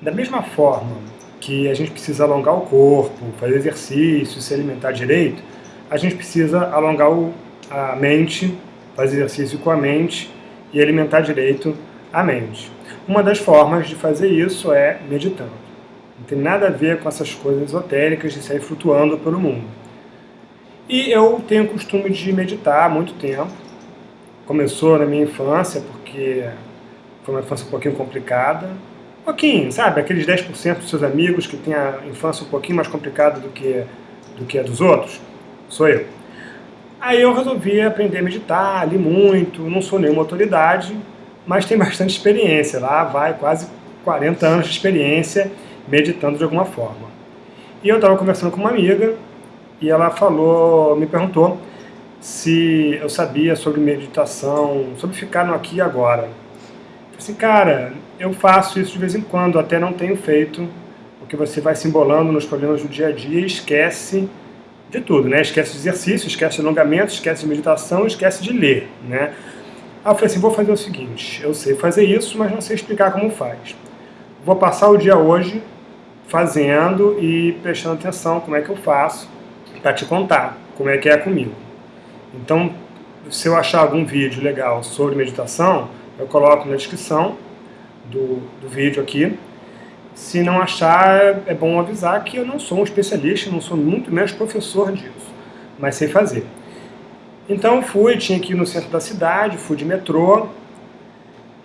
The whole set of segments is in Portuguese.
Da mesma forma que a gente precisa alongar o corpo, fazer exercício, se alimentar direito, a gente precisa alongar a mente, fazer exercício com a mente e alimentar direito a mente. Uma das formas de fazer isso é meditando. Não tem nada a ver com essas coisas esotéricas de sair flutuando pelo mundo. E eu tenho o costume de meditar há muito tempo. Começou na minha infância, porque foi uma infância um pouquinho complicada pouquinho, sabe? Aqueles 10% dos seus amigos que têm a infância um pouquinho mais complicada do que, do que a dos outros, sou eu. Aí eu resolvi aprender a meditar, li muito, não sou nenhuma autoridade, mas tenho bastante experiência, lá vai quase 40 anos de experiência meditando de alguma forma. E eu estava conversando com uma amiga, e ela falou, me perguntou se eu sabia sobre meditação, sobre ficar no aqui e agora assim, cara, eu faço isso de vez em quando, até não tenho feito, porque você vai se embolando nos problemas do dia a dia e esquece de tudo, né? Esquece de exercício, esquece de alongamento, esquece de meditação, esquece de ler, né? Aí eu falei assim, vou fazer o seguinte, eu sei fazer isso, mas não sei explicar como faz. Vou passar o dia hoje fazendo e prestando atenção como é que eu faço para te contar como é que é comigo. Então, se eu achar algum vídeo legal sobre meditação, eu coloco na descrição do, do vídeo aqui. Se não achar, é bom avisar que eu não sou um especialista, não sou muito menos professor disso, mas sei fazer. Então fui, tinha que ir no centro da cidade, fui de metrô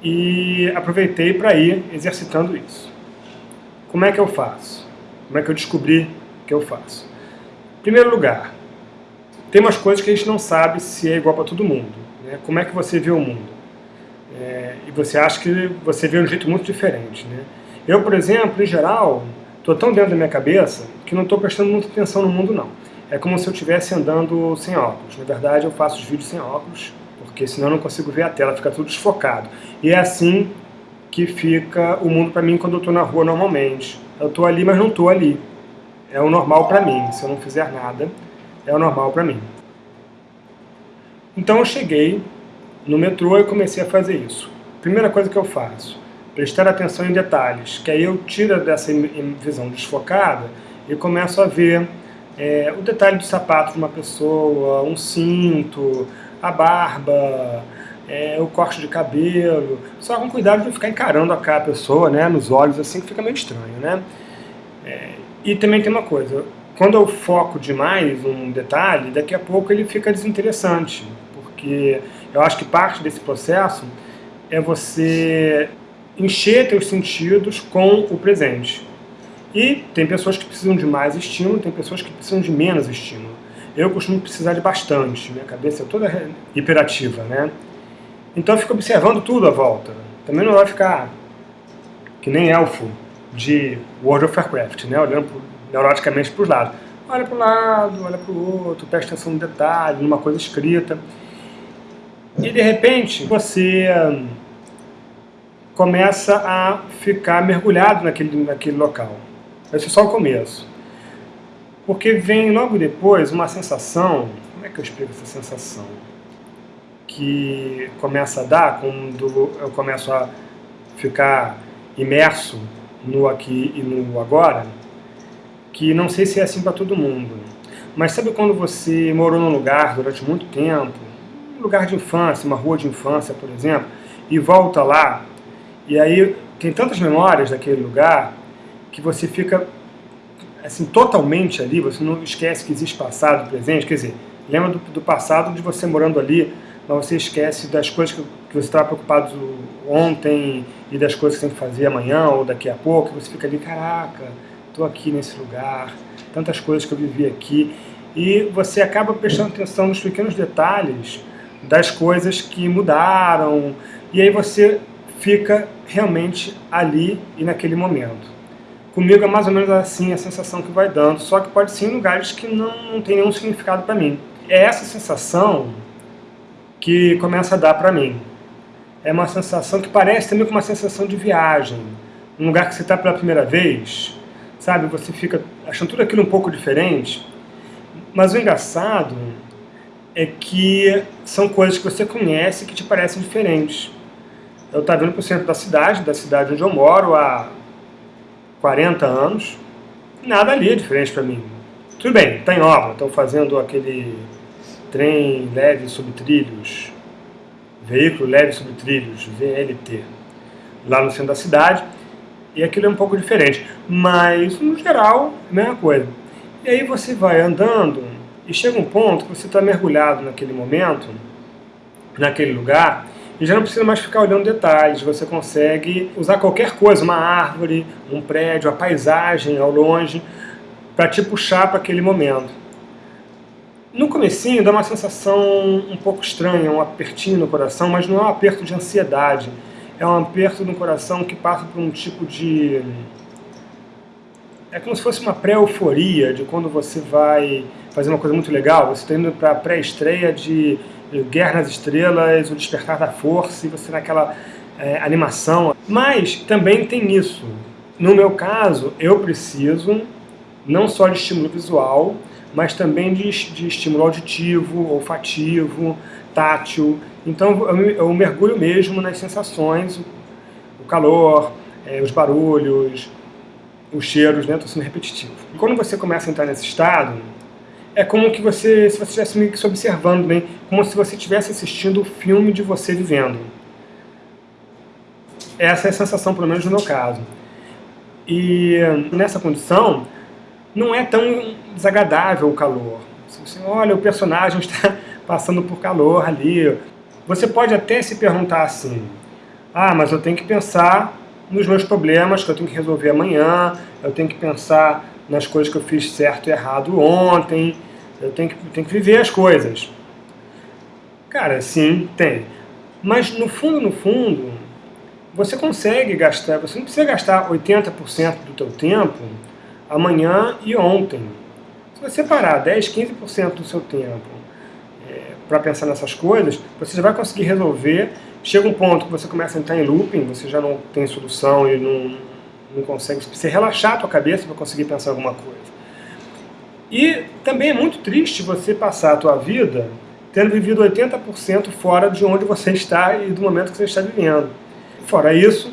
e aproveitei para ir exercitando isso. Como é que eu faço? Como é que eu descobri que eu faço? Em primeiro lugar, tem umas coisas que a gente não sabe se é igual para todo mundo. Né? Como é que você vê o mundo? É, e você acha que você vê um jeito muito diferente. Né? Eu, por exemplo, em geral, estou tão dentro da minha cabeça que não estou prestando muita atenção no mundo, não. É como se eu estivesse andando sem óculos. Na verdade, eu faço os vídeos sem óculos, porque senão eu não consigo ver a tela, fica tudo desfocado. E é assim que fica o mundo para mim quando eu estou na rua normalmente. Eu estou ali, mas não estou ali. É o normal para mim. Se eu não fizer nada, é o normal para mim. Então eu cheguei no metrô eu comecei a fazer isso. Primeira coisa que eu faço, prestar atenção em detalhes, que aí eu tiro dessa visão desfocada e começo a ver é, o detalhe do sapato de uma pessoa, um cinto, a barba, é, o corte de cabelo, só com cuidado de ficar encarando a cara a pessoa, né, nos olhos, assim, que fica meio estranho, né. É, e também tem uma coisa, quando eu foco demais um detalhe, daqui a pouco ele fica desinteressante, porque eu acho que parte desse processo é você encher teus sentidos com o presente. E tem pessoas que precisam de mais estímulo, tem pessoas que precisam de menos estímulo. Eu costumo precisar de bastante, minha cabeça é toda hiperativa, né? Então eu fico observando tudo à volta. Também não vai ficar que nem elfo de World of Warcraft, né? Olhando neuroticamente para os lados. Olha para um lado, olha para o outro, presta atenção no detalhe, numa coisa escrita. E de repente você hum, começa a ficar mergulhado naquele, naquele local. Esse é só o começo. Porque vem logo depois uma sensação, como é que eu explico essa sensação? Que começa a dar quando eu começo a ficar imerso no aqui e no agora, que não sei se é assim para todo mundo. Mas sabe quando você morou num lugar durante muito tempo, lugar de infância, uma rua de infância, por exemplo, e volta lá, e aí tem tantas memórias daquele lugar que você fica assim totalmente ali, você não esquece que existe passado, presente, quer dizer, lembra do, do passado de você morando ali, mas você esquece das coisas que, que você estava preocupado ontem e das coisas que tem que fazer amanhã ou daqui a pouco, e você fica ali, caraca, estou aqui nesse lugar, tantas coisas que eu vivi aqui, e você acaba prestando atenção nos pequenos detalhes das coisas que mudaram, e aí você fica realmente ali e naquele momento. Comigo é mais ou menos assim a sensação que vai dando, só que pode ser em lugares que não, não tem nenhum significado para mim. É essa sensação que começa a dar para mim. É uma sensação que parece também com uma sensação de viagem. Um lugar que você está pela primeira vez, sabe? Você fica achando tudo aquilo um pouco diferente. Mas o engraçado é que são coisas que você conhece que te parecem diferentes. Eu estava indo para o centro da cidade, da cidade onde eu moro, há 40 anos, nada ali é diferente para mim. Tudo bem, está em obra, estão fazendo aquele trem leve sobre trilhos, veículo leve sobre trilhos, VLT, lá no centro da cidade, e aquilo é um pouco diferente, mas no geral, a mesma coisa. E aí você vai andando e chega um ponto que você está mergulhado naquele momento, naquele lugar, e já não precisa mais ficar olhando detalhes, você consegue usar qualquer coisa, uma árvore, um prédio, a paisagem ao longe, para te puxar para aquele momento. No comecinho dá uma sensação um pouco estranha, um apertinho no coração, mas não é um aperto de ansiedade, é um aperto no coração que passa por um tipo de... É como se fosse uma pré-euforia de quando você vai fazer uma coisa muito legal, você está indo para a pré-estreia de Guerra nas Estrelas, O Despertar da Força, e você naquela é, animação. Mas também tem isso. No meu caso, eu preciso não só de estímulo visual, mas também de, de estímulo auditivo, olfativo, tátil. Então eu, eu mergulho mesmo nas sensações, o calor, é, os barulhos, os cheiros, né? Estou sendo repetitivo. E quando você começa a entrar nesse estado, é como que você, se você estivesse meio que se observando bem, como se você estivesse assistindo o filme de você vivendo. Essa é a sensação, pelo menos no meu caso. E nessa condição, não é tão desagradável o calor. Se você olha, o personagem está passando por calor ali. Você pode até se perguntar assim, ah, mas eu tenho que pensar nos meus problemas que eu tenho que resolver amanhã, eu tenho que pensar nas coisas que eu fiz certo e errado ontem, eu tenho que, tenho que viver as coisas. Cara, sim, tem. Mas no fundo, no fundo, você consegue gastar, você não precisa gastar 80% do teu tempo amanhã e ontem. Se você parar 10, 15% do seu tempo é, para pensar nessas coisas, você já vai conseguir resolver. Chega um ponto que você começa a entrar em looping, você já não tem solução e não, não consegue, você relaxar a tua cabeça para conseguir pensar alguma coisa. E também é muito triste você passar a tua vida tendo vivido 80% fora de onde você está e do momento que você está vivendo. Fora isso,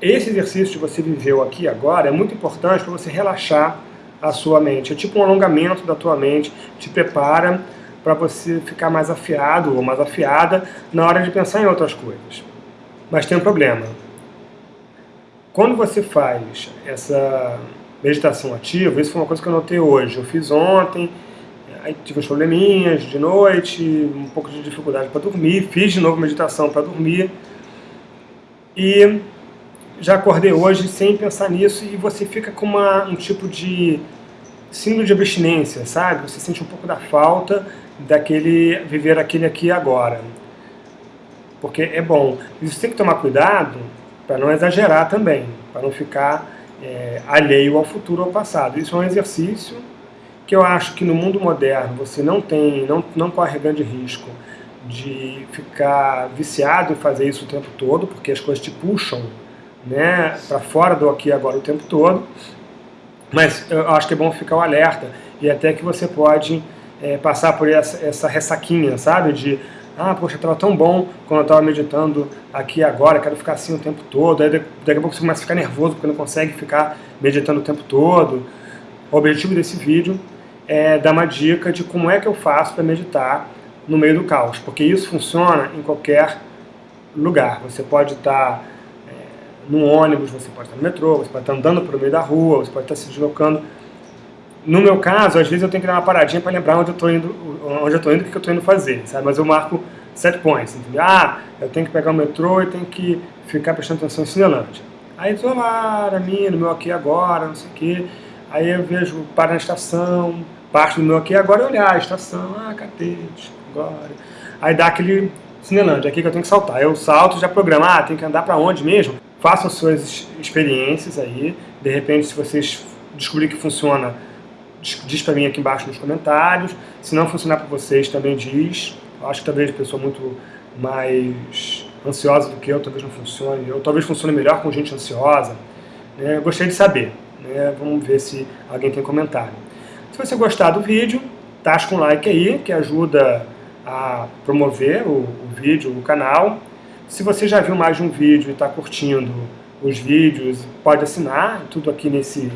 esse exercício que você viveu aqui agora é muito importante para você relaxar a sua mente. É tipo um alongamento da tua mente, te prepara para você ficar mais afiado ou mais afiada na hora de pensar em outras coisas. Mas tem um problema. Quando você faz essa meditação ativa, isso foi uma coisa que eu notei hoje. Eu fiz ontem, aí tive uns probleminhas de noite, um pouco de dificuldade para dormir, fiz de novo meditação para dormir. E já acordei hoje sem pensar nisso e você fica com uma, um tipo de síndrome de abstinência, sabe? Você sente um pouco da falta daquele viver aquele aqui agora. Porque é bom. Isso tem que tomar cuidado para não exagerar também, para não ficar é, alheio ao futuro, ao passado. Isso é um exercício que eu acho que no mundo moderno você não tem, não, não corre grande risco de ficar viciado em fazer isso o tempo todo, porque as coisas te puxam né, para fora do aqui e agora o tempo todo, mas eu acho que é bom ficar o alerta, e até que você pode é, passar por essa, essa ressaquinha, sabe, de ah, poxa, estava tão bom quando eu estava meditando aqui agora, quero ficar assim o tempo todo, aí daqui a pouco você começa a ficar nervoso porque não consegue ficar meditando o tempo todo. O objetivo desse vídeo é dar uma dica de como é que eu faço para meditar no meio do caos, porque isso funciona em qualquer lugar. Você pode estar no ônibus, você pode estar no metrô, você pode estar andando pelo meio da rua, você pode estar se deslocando. No meu caso, às vezes eu tenho que dar uma paradinha para lembrar onde eu estou indo, onde eu estou indo, o que eu estou indo fazer, sabe? Mas eu marco set points, entendeu? Ah, eu tenho que pegar o metrô e tenho que ficar prestando atenção em Cinelândia. Aí estou lá, na minha, no meu aqui agora, não sei o quê. Aí eu vejo, para na estação, parte do meu aqui agora e olhar a estação, ah, catete, agora. Aí dá aquele Cinelândia, aqui que eu tenho que saltar. Eu salto, já programa, ah, tem que andar para onde mesmo? façam suas experiências aí, de repente se vocês descobrirem que funciona, diz para mim aqui embaixo nos comentários, se não funcionar para vocês também diz, eu acho que talvez a pessoa muito mais ansiosa do que eu, talvez não funcione, ou talvez funcione melhor com gente ansiosa, né? eu gostaria de saber, né? vamos ver se alguém tem comentário. Se você gostar do vídeo, tasca um like aí, que ajuda a promover o, o vídeo, o canal, se você já viu mais de um vídeo e está curtindo, os vídeos, pode assinar, tudo aqui nesse,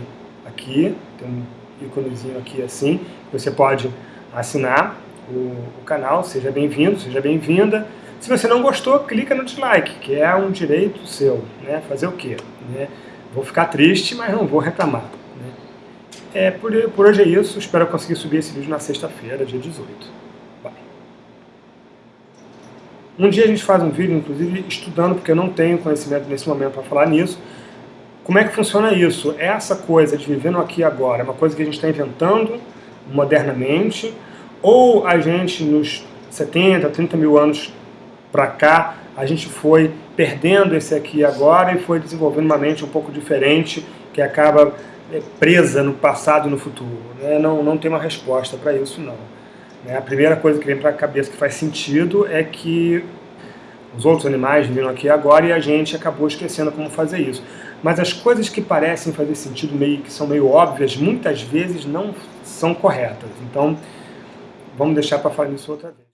aqui, tem um íconezinho aqui assim, você pode assinar o, o canal, seja bem-vindo, seja bem-vinda. Se você não gostou, clica no dislike, que é um direito seu, né? Fazer o quê? Né? Vou ficar triste, mas não vou reclamar. Né? É, por, por hoje é isso, espero conseguir subir esse vídeo na sexta-feira, dia 18. Bye. Um dia a gente faz um vídeo, inclusive, estudando, porque eu não tenho conhecimento nesse momento para falar nisso, como é que funciona isso? Essa coisa de viver no aqui e agora é uma coisa que a gente está inventando modernamente, ou a gente nos 70, 30 mil anos para cá, a gente foi perdendo esse aqui e agora e foi desenvolvendo uma mente um pouco diferente, que acaba é, presa no passado e no futuro. Né? Não, não tem uma resposta para isso, não. Né? A primeira coisa que vem para a cabeça que faz sentido é que os outros animais viram aqui agora e a gente acabou esquecendo como fazer isso. Mas as coisas que parecem fazer sentido, meio que são meio óbvias, muitas vezes não são corretas. Então, vamos deixar para falar nisso outra vez.